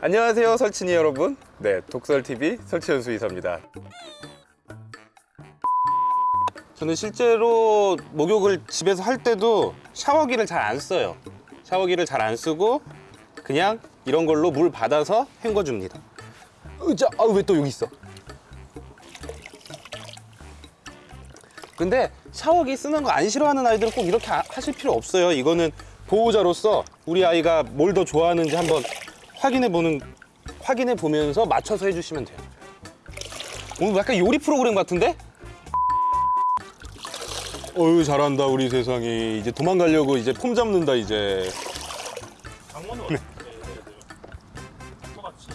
안녕하세요 설친이 여러분. 네 독설TV 설치현수 이사입니다. 저는 실제로 목욕을 집에서 할 때도 샤워기를 잘 안 써요. 샤워기를 잘 안 쓰고 그냥 이런 걸로 물 받아서 헹궈줍니다. 으자 아 왜 또 여기 있어? 근데 샤워기 쓰는 거 안 싫어하는 아이들은 꼭 이렇게 아- 하실 필요 없어요. 이거는 보호자로서 우리 아이가 뭘 더 좋아하는지 한번 확인해 보는 확인해 보면서 맞춰서 해주시면 돼요. 오늘 약간 요리 프로그램 같은데? 어유 잘한다 우리 세상이 이제 도망가려고 이제 폼 잡는다 이제.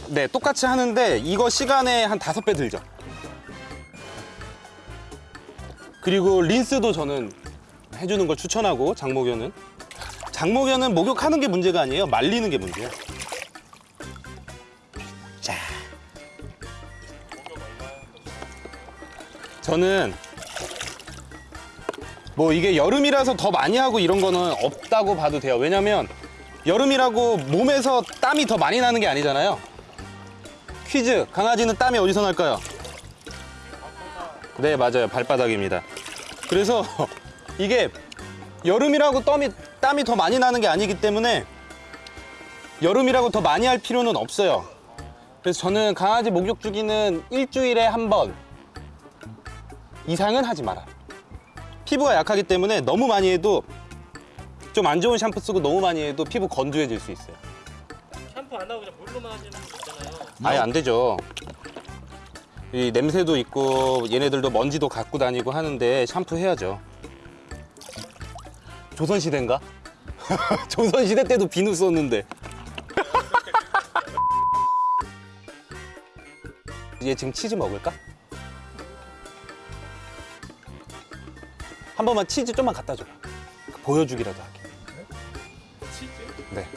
네 똑같이 하는데 이거 시간에 한 다섯 배 들죠. 그리고 린스도 저는 해주는 걸 추천하고 장목연은. 장목연은 목욕하는 게 문제가 아니에요. 말리는 게 문제예요 저는 뭐 이게 여름이라서 더 많이 하고 이런 거는 없다고 봐도 돼요. 왜냐면 여름이라고 몸에서 땀이 더 많이 나는 게 아니잖아요. 퀴즈 강아지는 땀이 어디서 날까요? 네 맞아요. 발바닥입니다. 그래서 이게 여름이라고 땀이, 땀이 더 많이 나는 게 아니기 때문에 여름이라고 더 많이 할 필요는 없어요. 그래서 저는 강아지 목욕 주기는 일주일에 한번 이상은 하지 마라 피부가 약하기 때문에 너무 많이 해도 좀 안 좋은 샴푸 쓰고 너무 많이 해도 피부 건조해질 수 있어요 샴푸 안 하고 그냥 물로만 하시는 분 있잖아요. 아예 안 되죠. 이 냄새도 있고 얘네들도 먼지도 갖고 다니고 하는데 샴푸 해야죠. 조선 시대인가? 조선 시대 때도 비누 썼는데. 얘 지금 치즈 먹을까? 한 번만 치즈 좀만 갖다 줘봐. 보여주기라도 할게. 치즈? 네.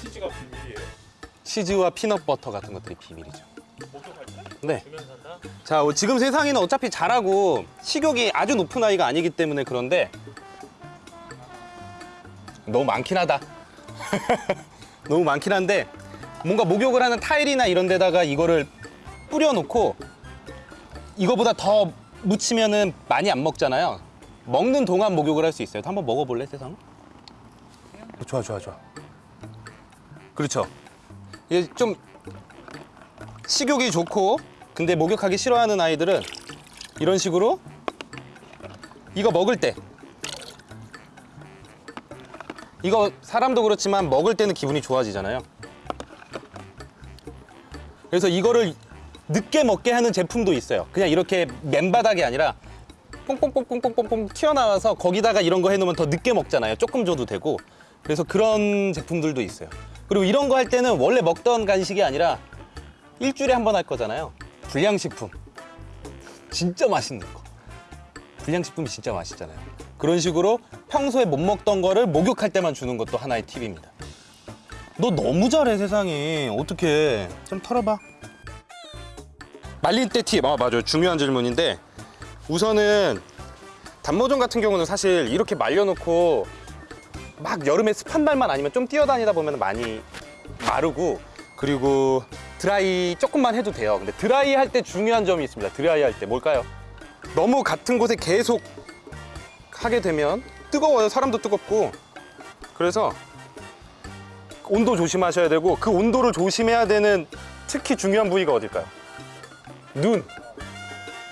치즈가 비밀이에요. 치즈와 피넛버터 같은 것들이 비밀이죠. 네. 자, 어, 지금 세상에는 어차피 잘하고 식욕이 아주 높은 아이가 아니기 때문에 그런데 너무 많긴 하다. 너무 많긴 한데 뭔가 목욕을 하는 타일이나 이런 데다가 이거를 뿌려놓고 이거보다 더 묻히면은 많이 안 먹잖아요. 먹는 동안 목욕을 할 수 있어요. 한번 먹어볼래, 세상? 좋아, 좋아, 좋아. 그렇죠. 이게 좀 식욕이 좋고 근데 목욕하기 싫어하는 아이들은 이런 식으로 이거 먹을 때 이거 사람도 그렇지만 먹을 때는 기분이 좋아지잖아요 그래서 이거를 늦게 먹게 하는 제품도 있어요 그냥 이렇게 맨바닥이 아니라 뽕뽕뽕뽕뽕뽕 튀어나와서 거기다가 이런 거 해놓으면 더 늦게 먹잖아요 조금 줘도 되고 그래서 그런 제품들도 있어요 그리고 이런 거 할 때는 원래 먹던 간식이 아니라 일주일에 한 번 할 거잖아요. 불량식품. 진짜 맛있는 거. 불량식품이 진짜 맛있잖아요. 그런 식으로 평소에 못 먹던 거를 목욕할 때만 주는 것도 하나의 팁입니다. 너 너무 잘해 세상에. 어떻게? 좀 털어봐. 말릴 때 팁. 아 맞아요. 중요한 질문인데 우선은 단모종 같은 경우는 사실 이렇게 말려놓고 막 여름에 습한 날만 아니면 좀 뛰어다니다 보면 많이 마르고 그리고 드라이 조금만 해도 돼요 근데 드라이 할 때 중요한 점이 있습니다 드라이 할 때 뭘까요? 너무 같은 곳에 계속 하게 되면 뜨거워요 사람도 뜨겁고 그래서 온도 조심하셔야 되고 그 온도를 조심해야 되는 특히 중요한 부위가 어딜까요? 눈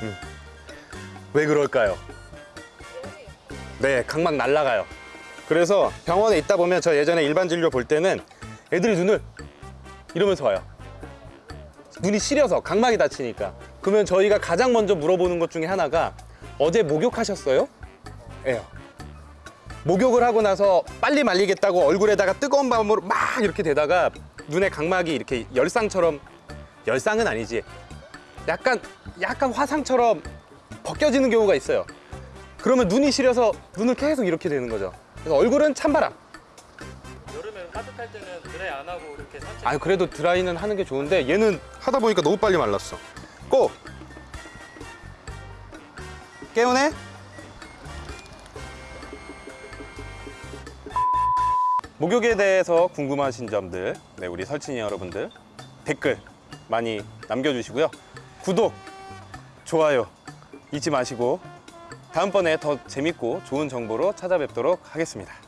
음. 왜 그럴까요? 네 각막 날라가요 그래서 병원에 있다 보면 저 예전에 일반 진료 볼 때는 애들이 눈을 이러면서 와요 눈이 시려서 각막이 다치니까 그러면 저희가 가장 먼저 물어보는 것 중에 하나가 어제 목욕하셨어요? 예요 목욕을 하고 나서 빨리 말리겠다고 얼굴에다가 뜨거운 밤으로 막 이렇게 대다가 눈에 각막이 이렇게 열상처럼 열상은 아니지 약간 약간 화상처럼 벗겨지는 경우가 있어요. 그러면 눈이 시려서 눈을 계속 이렇게 되는 거죠. 그래서 얼굴은 찬바람. 여름에 따뜻할 때는 드라이 안 하고 이렇게 산책. 아니 그래도 드라이는 하는 게 좋은데 얘는 하다 보니까 너무 빨리 말랐어. 꼭 깨우네? 목욕에 대해서 궁금하신 점들, 네, 우리 설친이 여러분들 댓글 많이 남겨주시고요. 구독, 좋아요 잊지 마시고 다음번에 더 재밌고 좋은 정보로 찾아뵙도록 하겠습니다.